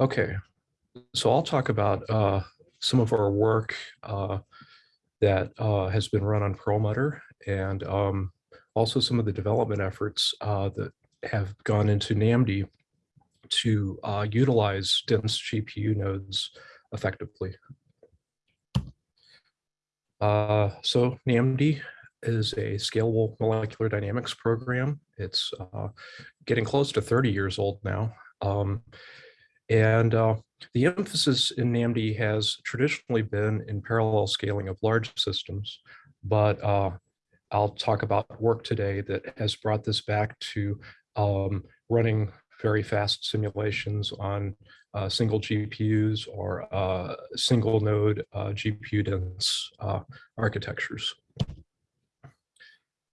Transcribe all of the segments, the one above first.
Okay, so I'll talk about uh, some of our work uh, that uh, has been run on Perlmutter and um, also some of the development efforts uh, that have gone into NAMD to uh, utilize dense GPU nodes effectively. Uh, so NAMD is a scalable molecular dynamics program. It's getting close to 30 years old now. Um, and uh, the emphasis in NAMD has traditionally been in parallel scaling of large systems, but uh, I'll talk about work today that has brought this back to um, running very fast simulations on uh, single GPUs or uh, single node uh, GPU dense uh, architectures.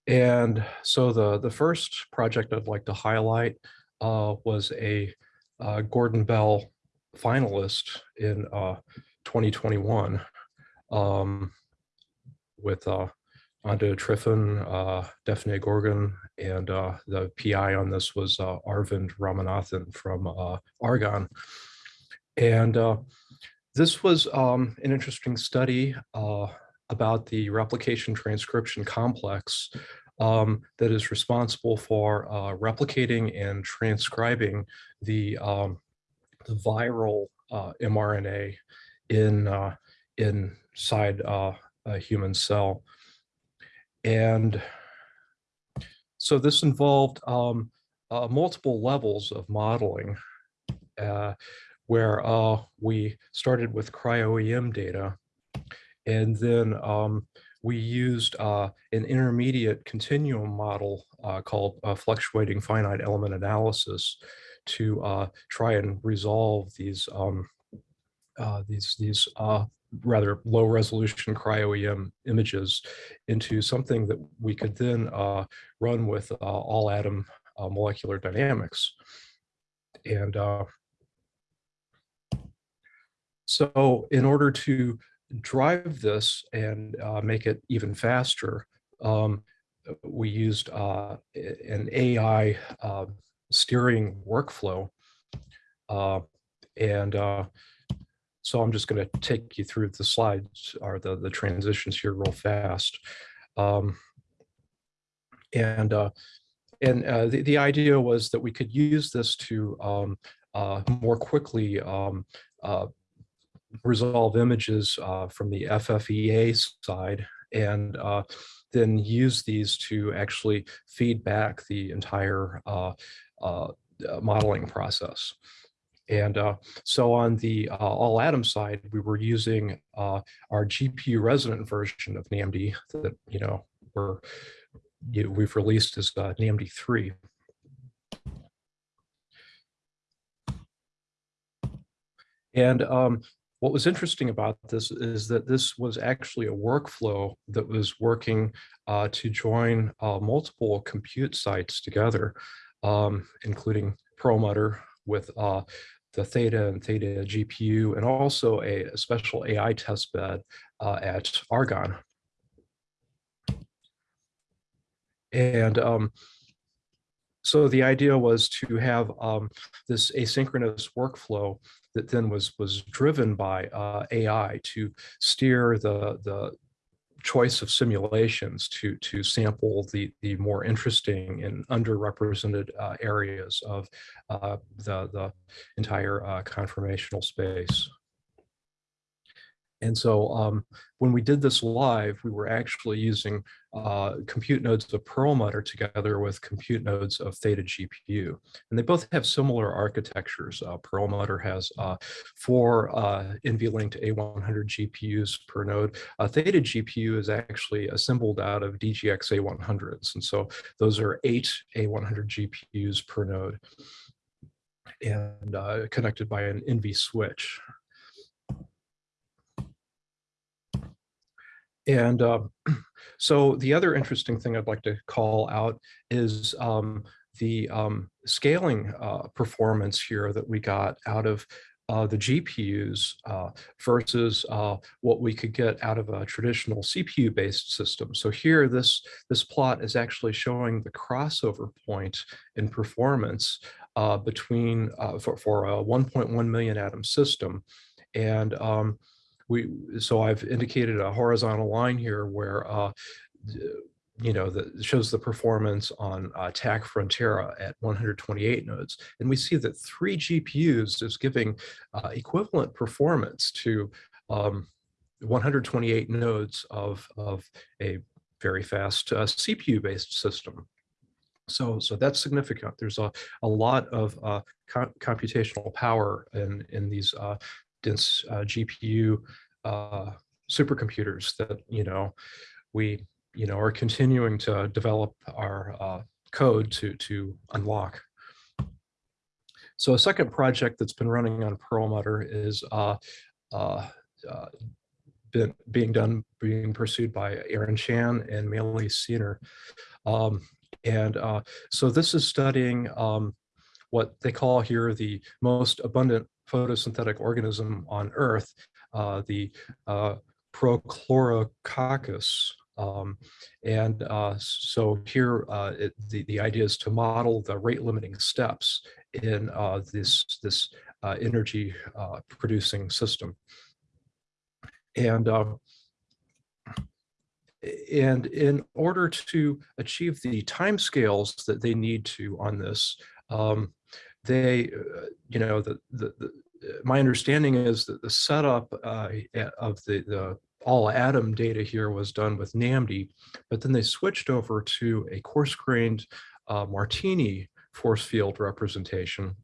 And so the, the first project I'd like to highlight uh, was a uh, Gordon Bell finalist in 2021 um, with Anda Trifan, uh, Defne Gorgun, and uh, the PI on this was uh, Arvind Ramanathan from uh, Argonne. And uh, this was um, an interesting study uh, about the replication transcription complex um, that is responsible for uh, replicating and transcribing the, um, the viral mRNA in inside a human cell. And so this involved um, uh, multiple levels of modeling uh, where uh, we started with cryo-EM data and then um, we used uh, an intermediate continuum model uh, called uh, fluctuating finite element analysis to try and resolve these um, these these rather low resolution cryo-EM images into something that we could then uh, run with uh, all atom uh, molecular dynamics. And uh, so in order to drive this and uh, make it even faster, um, we used uh, an AI steering workflow and so I'm just going to take you through the slides or the, the transitions here real fast. Um, and uh, and uh, the, the idea was that we could use this to um, uh, more quickly um, uh, resolve images uh, from the FFEA side and uh, then use these to actually feed back the entire modeling process. And uh, so on the uh, all atom side, we were using uh, our GPU resident version of NAMD that, you know, we're, you, we've released as uh, NAMD 3. And um, what was interesting about this is that this was actually a workflow that was working uh, to join uh, multiple compute sites together, um, including Perlmutter with uh, the Theta and Theta GPU, and also a, special AI testbed uh, at Argonne. And um, so the idea was to have um, this asynchronous workflow that then was was driven by uh, AI to steer the the choice of simulations to to sample the the more interesting and underrepresented uh, areas of uh, the the entire uh, conformational space. And so um, when we did this live, we were actually using uh, compute nodes of Perlmutter together with compute nodes of Theta GPU. And they both have similar architectures. Uh, Perlmutter has uh, four uh, NVLink A100 GPUs per node. Uh, Theta GPU is actually assembled out of DGX A100s. And so those are eight A100 GPUs per node and uh, connected by an NV switch. And uh, so the other interesting thing I'd like to call out is um, the um, scaling uh, performance here that we got out of uh, the GPUs uh, versus uh, what we could get out of a traditional CPU-based system. So here, this, this plot is actually showing the crossover point in performance uh, between uh, for, for a 1.1 million atom system. And um, we, so I've indicated a horizontal line here where, uh, you know, that shows the performance on uh, TACC Frontera at 128 nodes. And we see that three GPUs is giving uh, equivalent performance to um, 128 nodes of, of a very fast uh, CPU-based system. So, so that's significant. There's a, a lot of uh, co computational power in, in these uh, dense uh, GPU uh, supercomputers that, you know, we, you know, are continuing to develop our uh, code to, to unlock. So a second project that's been running on Perlmutter is uh, uh, uh, been, being done, being pursued by Aaron Chan and Melih Sener. Um, and uh, so this is studying um, what they call here the most abundant photosynthetic organism on Earth, uh, the uh, Prochlorococcus. Um, and uh, so here, uh, it, the, the idea is to model the rate limiting steps in uh, this, this uh, energy producing system. And and in order to achieve the timescales that they need to on this, um, they, uh, you know, the, the, the, my understanding is that the setup uh, of the, the all atom data here was done with NAMD, but then they switched over to a coarse-grained uh, Martini force field representation.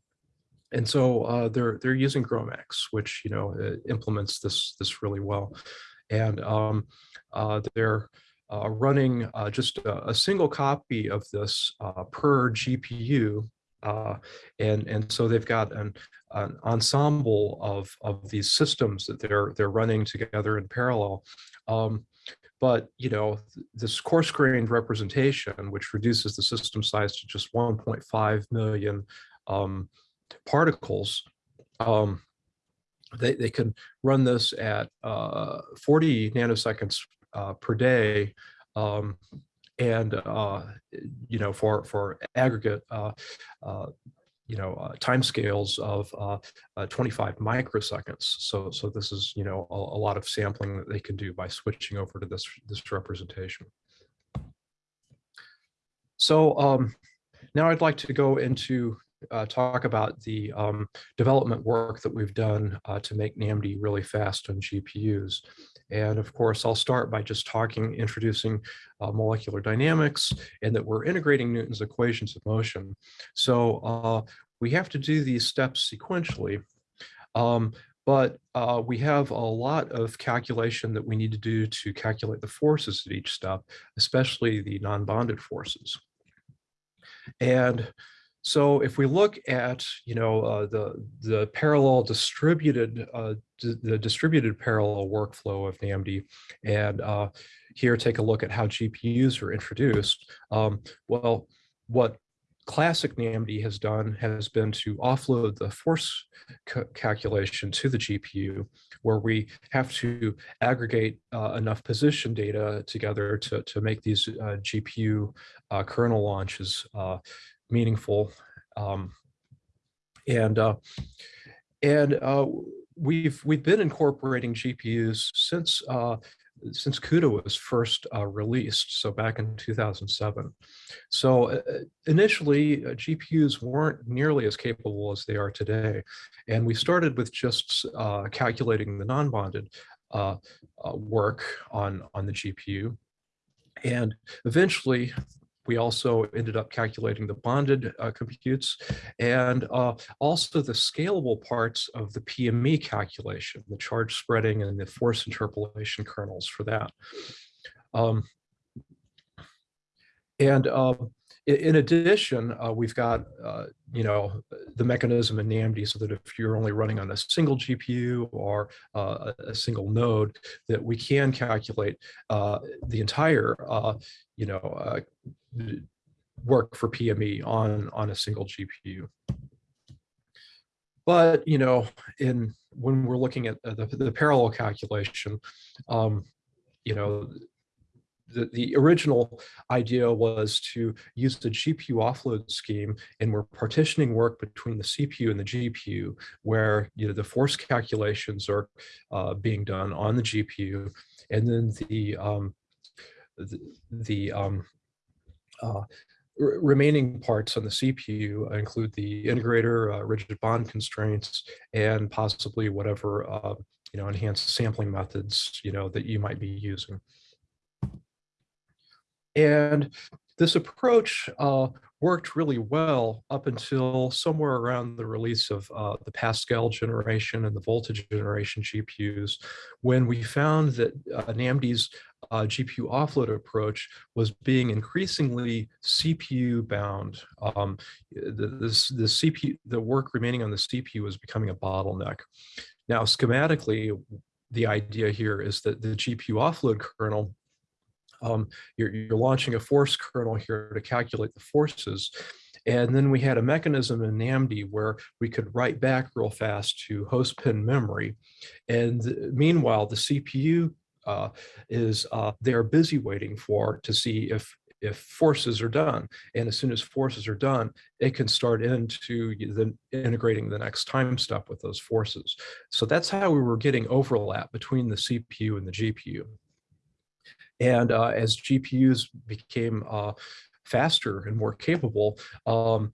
And so uh, they're they're using GROMACS, which you know implements this this really well, and um, uh, they're uh, running uh, just a, a, single copy of this uh, per GPU. Uh, and, and so they've got an, an ensemble of, of these systems that they're, they're running together in parallel. Um, but you know this coarse-grained representation, which reduces the system size to just 1.5 million um, particles, um, they, they can run this at uh, 40 nanoseconds uh, per day. And, uh, you know, for, for aggregate, uh, uh, you know, uh, timescales of uh, uh, 25 microseconds. So, so this is, you know, a, a, lot of sampling that they can do by switching over to this, this representation. So um, now I'd like to go into uh, talk about the um, development work that we've done uh, to make NAMD really fast on GPUs. And of course, I'll start by just talking, introducing uh, molecular dynamics and that we're integrating Newton's equations of motion. So uh, we have to do these steps sequentially. Um, but uh, we have a lot of calculation that we need to do to calculate the forces at each step, especially the non-bonded forces. And so if we look at, you know, uh, the, the parallel distributed, uh, the distributed parallel workflow of NAMD, and uh, here take a look at how GPUs are introduced. Um, well, what classic NAMD has done has been to offload the force calculation to the GPU, where we have to aggregate uh, enough position data together to, to make these uh, GPU uh, kernel launches uh, meaningful. Um, and uh, and uh, we've we've been incorporating GPUs since uh, since CUDA was first uh, released, so back in 2007. So uh, initially, uh, GPUs weren't nearly as capable as they are today. And we started with just calculating the non-bonded work on, on the GPU. And eventually, we also ended up calculating the bonded uh, computes and uh, also the scalable parts of the PME calculation, the charge spreading and the force interpolation kernels for that. Um, and uh, in addition, uh, we've got, uh, you know, the mechanism in NAMD so that if you're only running on a single GPU or uh, a single node, that we can calculate uh, the entire, uh, you know, uh, work for PME on, on a single GPU. But, you know, in when we're looking at the, the parallel calculation, um, you know, the, the original idea was to use the GPU offload scheme and we're partitioning work between the CPU and the GPU where you know the force calculations are uh, being done on the GPU and then the um, the, the um, uh, remaining parts on the CPU include the integrator, uh, rigid bond constraints, and possibly whatever uh, you know enhanced sampling methods you know that you might be using. And this approach uh, worked really well up until somewhere around the release of uh, the Pascal generation and the Volta generation GPUs, when we found that uh, NAMD's uh, GPU offload approach was being increasingly CPU bound. Um, the, this, the CPU, the work remaining on the CPU was becoming a bottleneck. Now, schematically, the idea here is that the GPU offload kernel um, you're, you're launching a force kernel here to calculate the forces. And then we had a mechanism in NAMD where we could write back real fast to host pin memory. And meanwhile, the CPU uh, is uh, they're busy waiting for to see if if forces are done. And as soon as forces are done, it can start into the integrating the next time step with those forces. So that's how we were getting overlap between the CPU and the GPU. And uh, as GPUs became uh, faster and more capable, um,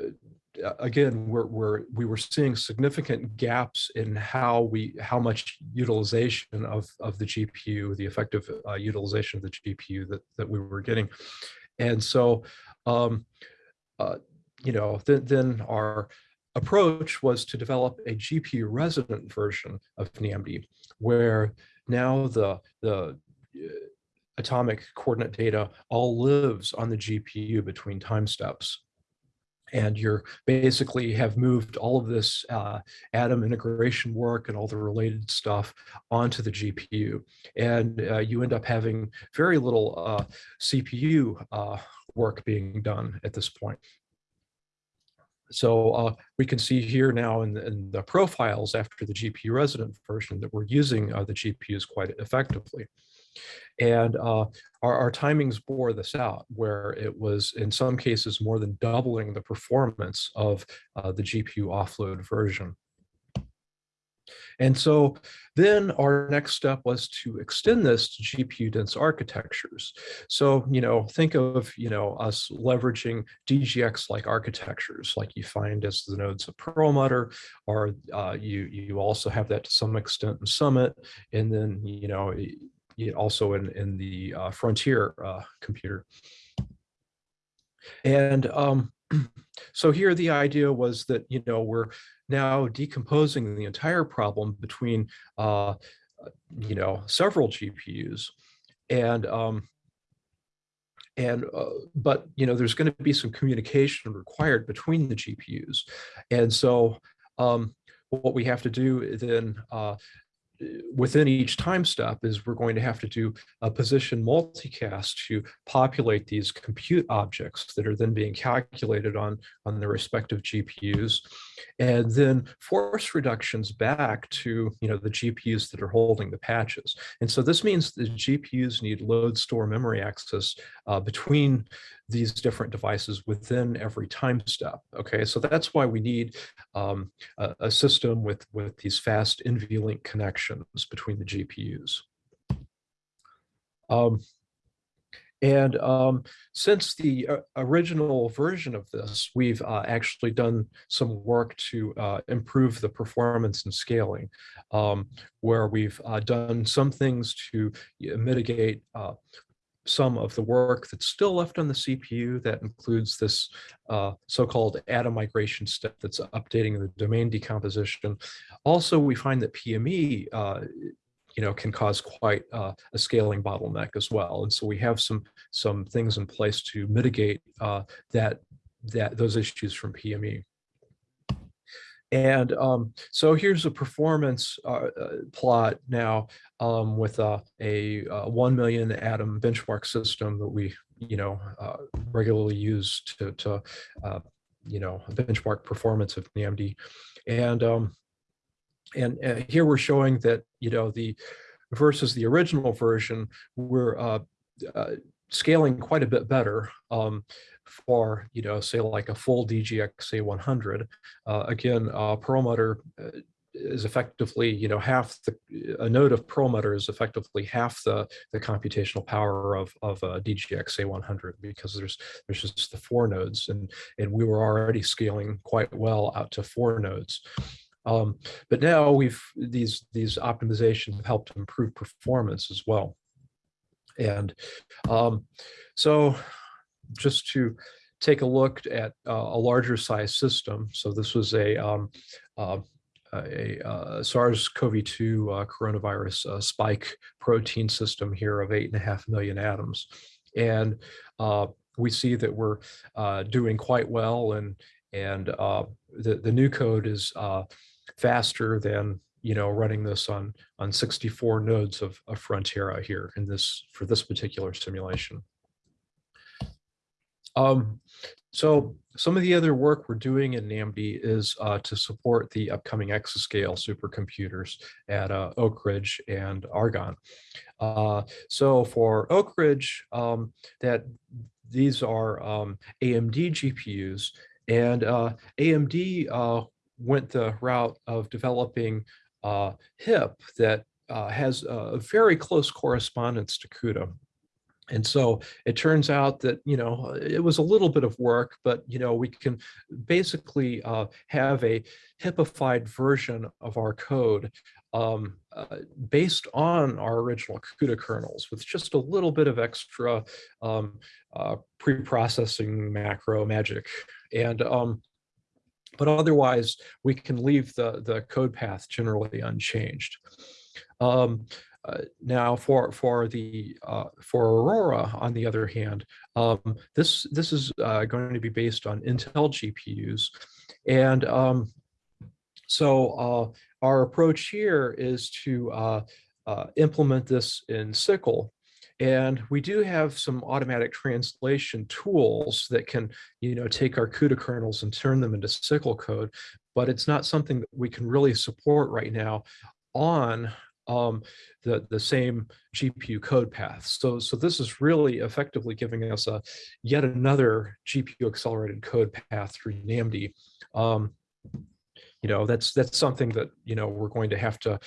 uh, again, we're, we're, we were seeing significant gaps in how we how much utilization of, of the GPU, the effective uh, utilization of the GPU that, that we were getting. And so, um, uh, you know, then, then our approach was to develop a GPU resident version of NAMD, where now the, the atomic coordinate data all lives on the GPU between time steps. And you're basically have moved all of this uh, atom integration work and all the related stuff onto the GPU. And uh, you end up having very little uh, CPU uh, work being done at this point. So uh, we can see here now in the, in the, profiles after the GPU resident version that we're using uh, the GPUs quite effectively. And uh, our, our timings bore this out, where it was in some cases more than doubling the performance of uh, the GPU offload version. And so then our next step was to extend this to GPU dense architectures. So, you know, think of, you know, us leveraging DGX like architectures like you find as the nodes of Perlmutter, or uh, you, you also have that to some extent in Summit. And then, you know, also in, in the uh, Frontier uh, computer. And um, so here the idea was that, you know, we're now decomposing the entire problem between, uh, you know, several GPUs. And um, and uh, but you know there's going to be some communication required between the GPUs and so um, what we have to do then uh, within each time step is we're going to have to do a position multicast to populate these compute objects that are then being calculated on, on the respective GPUs. And then force reductions back to you know, the GPUs that are holding the patches. And so this means the GPUs need load store memory access uh, between these different devices within every time step. Okay, so that's why we need um, a, a, system with, with these fast NVLink connections between the GPUs. Um, and um, since the uh, original version of this, we've uh, actually done some work to uh, improve the performance and scaling, um, where we've uh, done some things to mitigate uh, some of the work that's still left on the CPU that includes this uh, so-called atom migration step that's updating the domain decomposition. Also, we find that PME uh, you know, can cause quite uh, a scaling bottleneck as well. And so we have some some things in place to mitigate uh, that that those issues from PME. And um, so here's a performance uh, uh, plot now um, with a, a, a, 1 million atom benchmark system that we, you know, uh, regularly use to, to uh, you know, benchmark performance of NAMD. And, um, and uh, here we're showing that, you know, the versus the original version, we're uh, scaling quite a bit better um, for, you know, say like a full DGX A100. Uh, again, uh, Perlmutter uh, is effectively, you know, half the, a node of Perlmutter is effectively half the, the computational power of, of a DGX A100 because there's, there's just the four nodes and, and we were already scaling quite well out to four nodes. Um, but now we've, these, these optimizations helped improve performance as well. And um, so just to take a look at uh, a larger size system. So this was a, um, uh, a, a SARS-CoV-2 uh, coronavirus uh, spike protein system here of eight and a half million atoms. And uh, we see that we're uh, doing quite well and, and the, the new code is faster than you know, running this on on 64 nodes of, of Frontera here in this for this particular simulation. Um, so some of the other work we're doing in NAMD is uh, to support the upcoming exascale supercomputers at uh, Oak Ridge and Argonne. Uh, so for Oak Ridge, um, that these are um, AMD GPUs, and uh, AMD uh, went the route of developing uh, HIP that uh, has a very close correspondence to CUDA. And so it turns out that, you know, it was a little bit of work, but, you know, we can basically uh, have a HIPified version of our code um, uh, based on our original CUDA kernels with just a little bit of extra um, uh, pre-processing macro magic. And um, but otherwise we can leave the, the code path generally unchanged. Um, uh, now for for the uh, for Aurora, on the other hand, um, this this is uh, going to be based on Intel GPUs, and um, so uh, our approach here is to uh, uh, implement this in SYCL and we do have some automatic translation tools that can, you know, take our CUDA kernels and turn them into SYCL code, but it's not something that we can really support right now on um, the, the same GPU code path. So, so this is really effectively giving us a yet another GPU accelerated code path through NAMD. Um, you know, that's that's something that, you know, we're going to have to,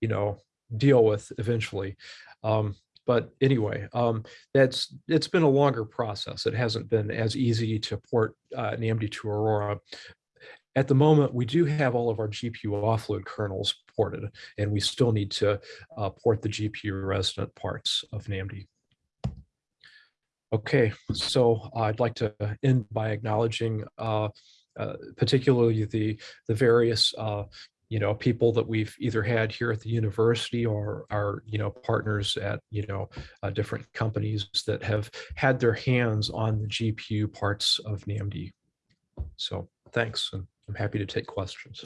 you know, deal with eventually. Um, but anyway, um, that's it's been a longer process. It hasn't been as easy to port uh, NAMD to Aurora. At the moment, we do have all of our GPU offload kernels ported, and we still need to uh, port the GPU resident parts of NAMD. Okay, so I'd like to end by acknowledging uh, uh, particularly the, the various uh, you know, people that we've either had here at the university or our, you know, partners at, you know, uh, different companies that have had their hands on the GPU parts of NAMD. So thanks, and I'm happy to take questions.